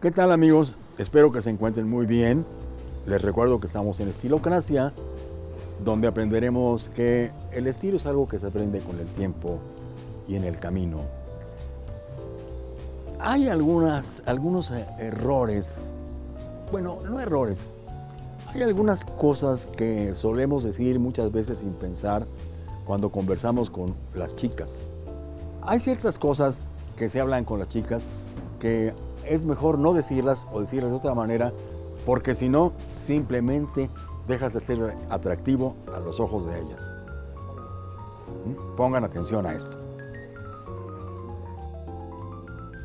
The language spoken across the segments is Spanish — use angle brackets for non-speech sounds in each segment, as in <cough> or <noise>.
¿Qué tal amigos? Espero que se encuentren muy bien. Les recuerdo que estamos en Estilocracia, donde aprenderemos que el estilo es algo que se aprende con el tiempo y en el camino. Hay algunas, algunos eh, errores, bueno, no errores, hay algunas cosas que solemos decir muchas veces sin pensar cuando conversamos con las chicas. Hay ciertas cosas que se hablan con las chicas que es mejor no decirlas o decirlas de otra manera porque si no, simplemente dejas de ser atractivo a los ojos de ellas. ¿Mm? Pongan atención a esto.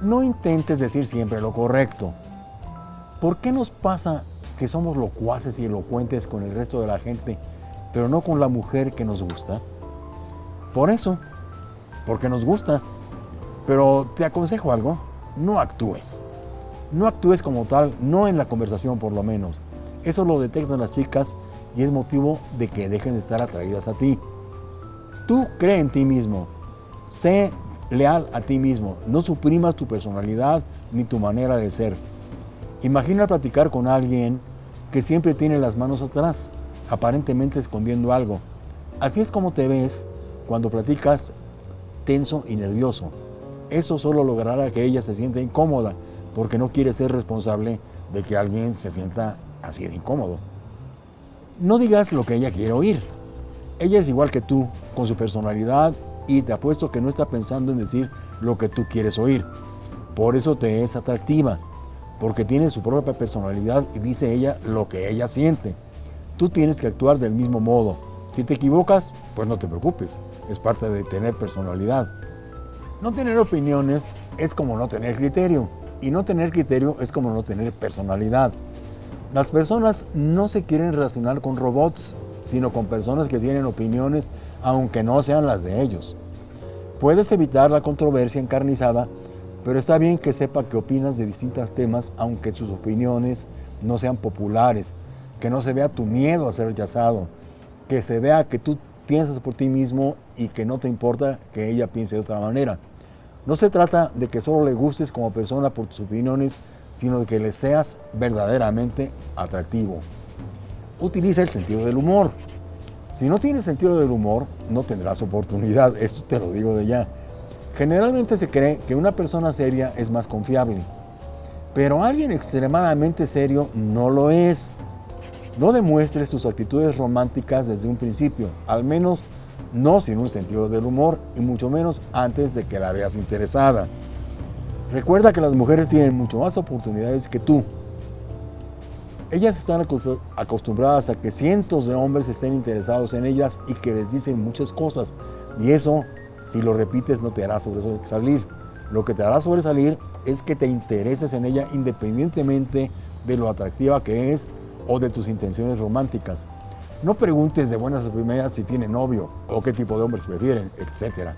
No intentes decir siempre lo correcto. ¿Por qué nos pasa que somos locuaces y elocuentes con el resto de la gente, pero no con la mujer que nos gusta? Por eso, porque nos gusta. Pero te aconsejo algo, no actúes. No actúes como tal, no en la conversación por lo menos. Eso lo detectan las chicas y es motivo de que dejen de estar atraídas a ti. Tú cree en ti mismo, sé leal a ti mismo, no suprimas tu personalidad ni tu manera de ser. Imagina platicar con alguien que siempre tiene las manos atrás, aparentemente escondiendo algo. Así es como te ves cuando platicas tenso y nervioso. Eso solo logrará que ella se sienta incómoda porque no quiere ser responsable de que alguien se sienta así de incómodo. No digas lo que ella quiere oír. Ella es igual que tú, con su personalidad y te apuesto que no está pensando en decir lo que tú quieres oír. Por eso te es atractiva, porque tiene su propia personalidad y dice ella lo que ella siente. Tú tienes que actuar del mismo modo. Si te equivocas, pues no te preocupes, es parte de tener personalidad. No tener opiniones es como no tener criterio y no tener criterio es como no tener personalidad. Las personas no se quieren relacionar con robots, sino con personas que tienen opiniones aunque no sean las de ellos. Puedes evitar la controversia encarnizada, pero está bien que sepa que opinas de distintos temas aunque sus opiniones no sean populares, que no se vea tu miedo a ser rechazado, que se vea que tú piensas por ti mismo y que no te importa que ella piense de otra manera. No se trata de que solo le gustes como persona por tus opiniones, sino de que le seas verdaderamente atractivo. Utiliza el sentido del humor. Si no tienes sentido del humor, no tendrás oportunidad, <laughs> eso te lo digo de ya. Generalmente se cree que una persona seria es más confiable, pero alguien extremadamente serio no lo es. No demuestres sus actitudes románticas desde un principio, al menos no sin un sentido del humor y mucho menos antes de que la veas interesada. Recuerda que las mujeres tienen mucho más oportunidades que tú. Ellas están acostumbradas a que cientos de hombres estén interesados en ellas y que les dicen muchas cosas. Y eso, si lo repites, no te hará sobresalir. Lo que te hará sobresalir es que te intereses en ella independientemente de lo atractiva que es o de tus intenciones románticas. No preguntes de buenas a primeras si tiene novio o qué tipo de hombres prefieren, etc.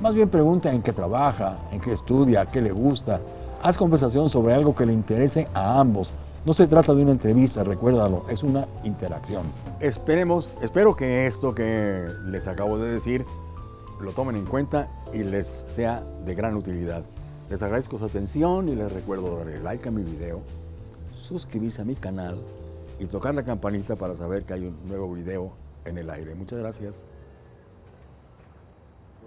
Más bien pregunta en qué trabaja, en qué estudia, qué le gusta. Haz conversación sobre algo que le interese a ambos. No se trata de una entrevista, recuérdalo, es una interacción. Esperemos, espero que esto que les acabo de decir lo tomen en cuenta y les sea de gran utilidad. Les agradezco su atención y les recuerdo darle like a mi video, suscribirse a mi canal y tocar la campanita para saber que hay un nuevo video en el aire. Muchas gracias.